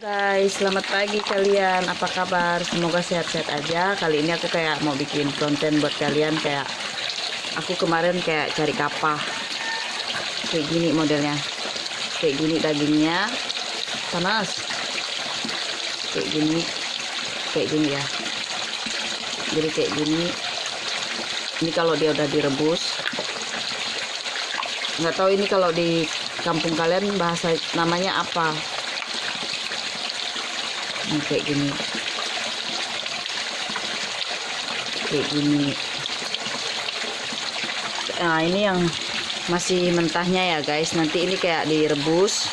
Guys, selamat pagi kalian. Apa kabar? Semoga sehat-sehat aja. Kali ini aku kayak mau bikin konten buat kalian kayak aku kemarin kayak cari kapah. Kayak gini modelnya. Kayak gini dagingnya. Panas. Kayak gini. Kayak gini ya. Jadi kayak gini. Ini kalau dia udah direbus. Nggak tahu ini kalau di kampung kalian bahasa namanya apa ini kayak gini. Kayak gini. Nah ini yang masih mentahnya ya guys. Nanti ini kayak direbus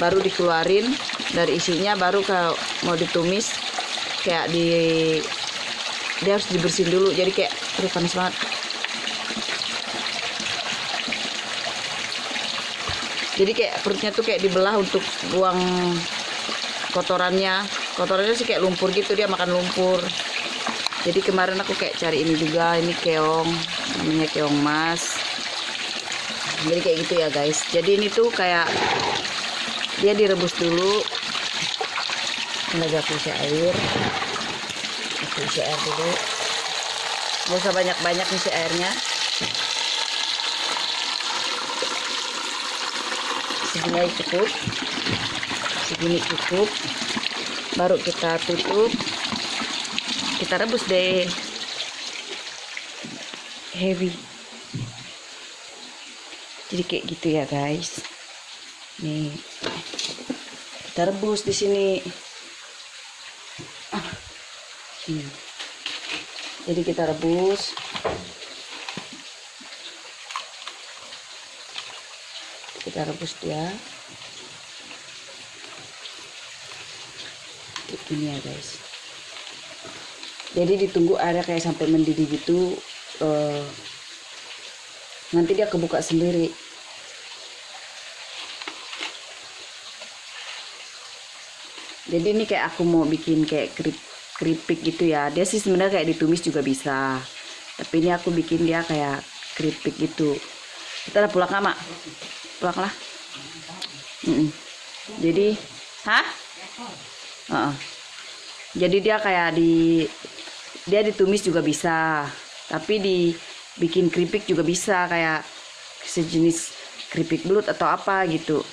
baru dikeluarin dari isinya baru kalau mau ditumis kayak di dia harus dibersihin dulu jadi kayak aduh panas banget. Jadi kayak perutnya tuh kayak dibelah untuk buang kotorannya kotorannya sih kayak lumpur gitu dia makan lumpur. Jadi kemarin aku kayak cari ini juga ini keong namanya keong mas. Jadi kayak gitu ya guys. Jadi ini tuh kayak dia direbus dulu. Lagi aku air. Aku air dulu. Gak usah banyak-banyak isi airnya. Segini cukup. Segini cukup baru kita tutup. Kita rebus deh. Heavy. Jadi kayak gitu ya guys. Nih. Kita rebus di sini. Ah. jadi kita rebus. Kita rebus dia gini ya guys. Jadi ditunggu airnya kayak sampai mendidih gitu uh, nanti dia kebuka sendiri. Jadi ini kayak aku mau bikin kayak kerip, keripik gitu ya. Dia sih sebenarnya kayak ditumis juga bisa. Tapi ini aku bikin dia kayak keripik gitu. Kita udah pulang mak? Pulang lah mm -mm. jadi hah? Uh -uh. Jadi dia kayak di dia ditumis juga bisa tapi dibikin keripik juga bisa kayak sejenis keripik belut atau apa gitu.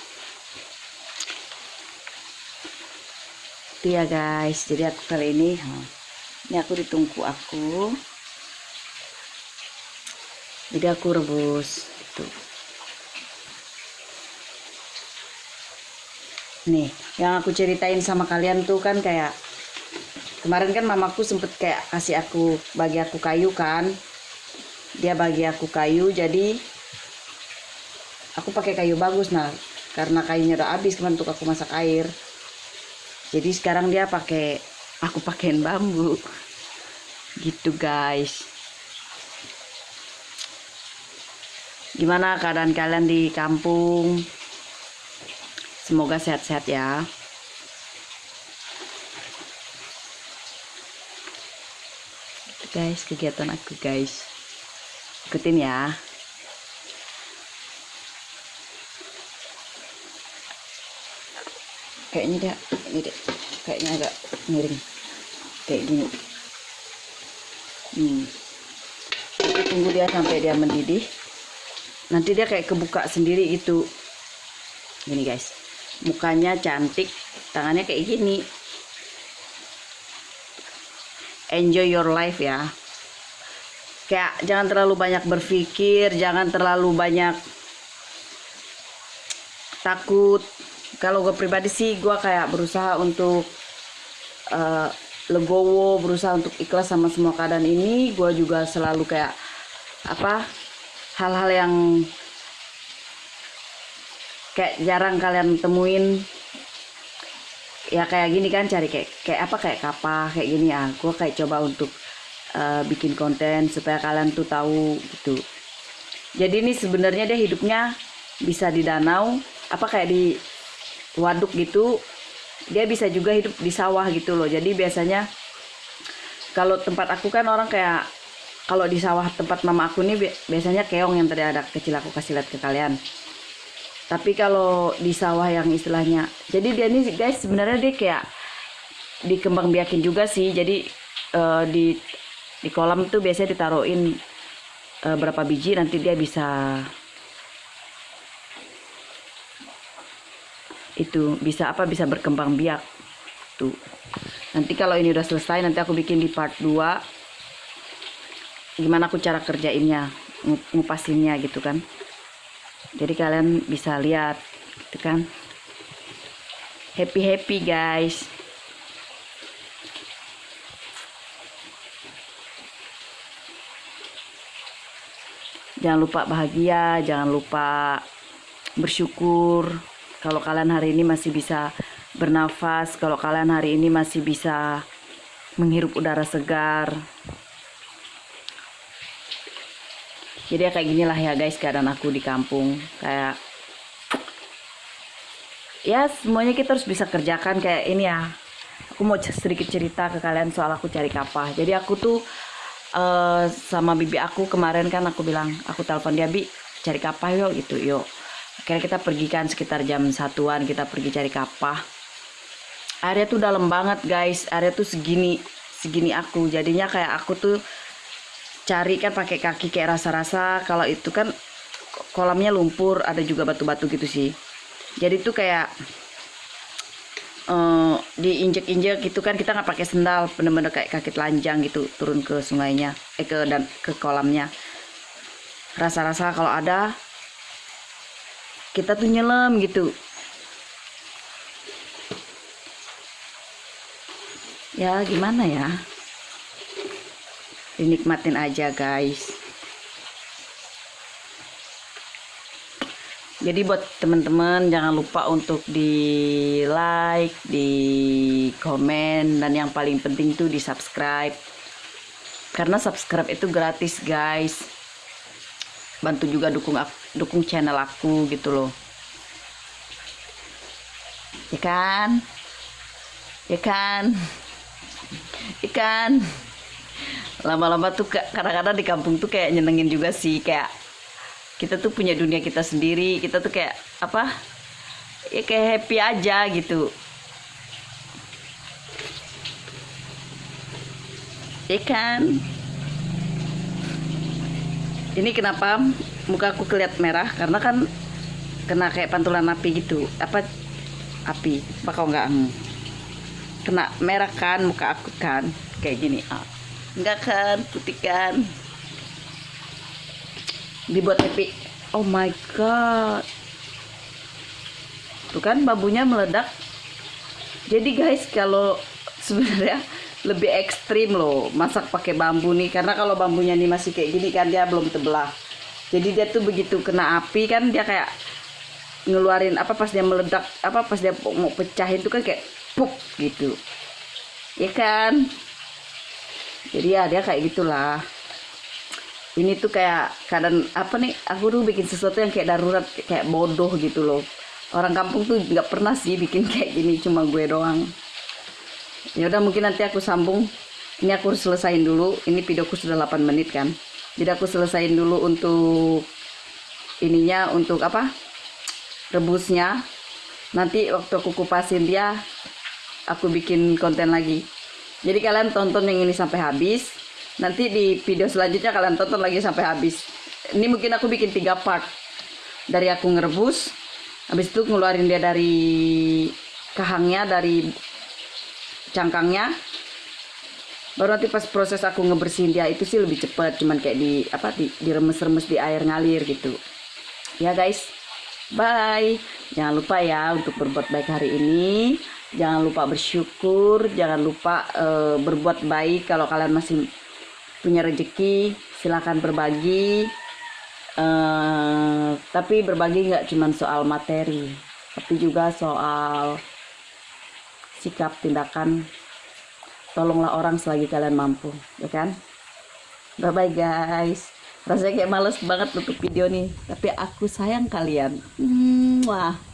Itu ya guys. Jadi aku kali ini ini aku ditungku aku. Jadi aku rebus tuh nih yang aku ceritain sama kalian tuh kan kayak kemarin kan mamaku sempet kayak kasih aku bagi aku kayu kan. Dia bagi aku kayu jadi aku pakai kayu bagus nah karena kayunya udah habis kemarin untuk aku masak air. Jadi sekarang dia pakai aku pakein bambu. Gitu guys. Gimana keadaan kalian di kampung? Semoga sehat-sehat ya guys kegiatan aku guys. Ikutin ya. Kayaknya dia ini deh kayaknya agak miring. Kayak gini. Hmm. Kita tunggu dia sampai dia mendidih. Nanti dia kayak kebuka sendiri itu gini guys. Mukanya cantik tangannya kayak gini enjoy your life ya. Kayak jangan terlalu banyak berpikir jangan terlalu banyak takut. Kalau gue pribadi sih gue kayak berusaha untuk uh, legowo berusaha untuk ikhlas sama semua keadaan ini. Gue juga selalu kayak apa hal-hal yang kayak jarang kalian temuin ya kayak gini kan cari kayak kayak apa kayak kapah kayak gini. Ya gue kayak coba untuk uh, bikin konten supaya kalian tuh tahu gitu. Jadi ini sebenarnya dia hidupnya bisa di danau apa kayak di waduk gitu. Dia bisa juga hidup di sawah gitu loh. Jadi biasanya kalau tempat aku kan orang kayak kalau di sawah tempat mama aku nih biasanya keong yang tadi ada kecil aku kasih lihat ke kalian tapi kalau di sawah yang istilahnya jadi dia ini guys sebenarnya dia kayak dikembang biakin juga sih. Jadi eh, di di kolam tuh biasanya ditaruhin eh, berapa biji nanti dia bisa itu bisa apa bisa berkembang biak tuh. Nanti kalau ini udah selesai nanti aku bikin di part 2 gimana aku cara kerjainnya ngu- ngupasinnya gitu kan jadi kalian bisa lihat gitu kan? Happy happy guys. Jangan lupa bahagia jangan lupa bersyukur. Kalau kalian hari ini masih bisa bernafas kalau kalian hari ini masih bisa menghirup udara segar jadi ya kayak ginilah ya guys keadaan aku di kampung. Kayak ya semuanya kita harus bisa kerjakan. Kayak ini ya aku mau sedikit cerita ke kalian soal aku cari kapah jadi aku tuh eh, sama bibi aku kemarin kan aku bilang aku telepon dia bi cari kapah yuk gitu yuk. Akhirnya kita pergi kan sekitar jam satuan kita pergi cari kapah area tuh dalam banget guys. Area tuh segini segini aku. Jadinya kayak aku tuh cari kan pakai kaki kayak rasa-rasa. Kalau itu kan kolamnya lumpur ada juga batu-batu gitu sih. Jadi tuh kayak eh diinjek-injek gitu kan kita nggak pakai sendal bener-bener kayak kaki telanjang gitu turun ke sungainya eh ke dan ke kolamnya. Rasa-rasa kalau ada kita tuh nyelam gitu. Ya gimana ya dinikmatin aja guys. Jadi buat teman-teman jangan lupa untuk di like di komen dan yang paling penting tuh di subscribe karena subscribe itu gratis guys. Bantu juga dukung dukung channel aku gitu loh. Ya kan? Ya kan? Ikan lama-lama tuh ka- kadang-kadang di kampung tuh kayak nyenengin juga sih kayak kita tuh punya dunia kita sendiri kita tuh kayak apa ya kayak happy aja gitu. Ikan ini kenapa muka aku keliat merah? Karena kan kena kayak pantulan api gitu. Apa api? Apa kau nggak hmm. kena merah kan muka aku kan? Kayak gini. Ah. Enggak kan putih kan. Dibuat happy oh my god. Tuh kan bambunya meledak. Jadi guys kalau sebenarnya lebih ekstrim loh masak pakai bambu nih. Karena kalau bambunya nih masih kayak gini kan dia belum terbelah. Jadi dia tuh begitu kena api kan dia kayak ngeluarin apa pas dia meledak apa pas dia mau pecahin tuh kan kayak puk gitu. Ya kan jadi ya dia kayak gitulah. Ini tuh kayak kadang apa nih aku tuh bikin sesuatu yang kayak darurat kayak bodoh gitu loh. Orang kampung tuh nggak pernah sih bikin kayak gini cuma gue doang. Ya udah mungkin nanti aku sambung. Ini aku harus selesain dulu. Ini videoku sudah 8 menit kan. Jadi aku selesain dulu untuk ininya untuk apa rebusnya. Nanti waktu aku kupasin dia aku bikin konten lagi jadi kalian tonton yang ini sampai habis. Nanti di video selanjutnya kalian tonton lagi sampai habis. Ini mungkin aku bikin tiga part. Dari aku ngerebus habis itu ngeluarin dia dari kahangnya dari cangkangnya. Baru nanti pas proses aku ngebersihin dia itu sih lebih cepat cuman kayak di apa di diremes-remes di air ngalir gitu. Ya guys. Bye. Jangan lupa ya untuk berbuat baik hari ini jangan lupa bersyukur jangan lupa eh, berbuat baik kalau kalian masih punya rezeki silakan berbagi. Eh tapi berbagi nggak cuman soal materi tapi juga soal sikap tindakan. Tolonglah orang selagi kalian mampu ya kan? Bye bye guys. Rasanya kayak males banget nutup video nih tapi aku sayang kalian. Mwah.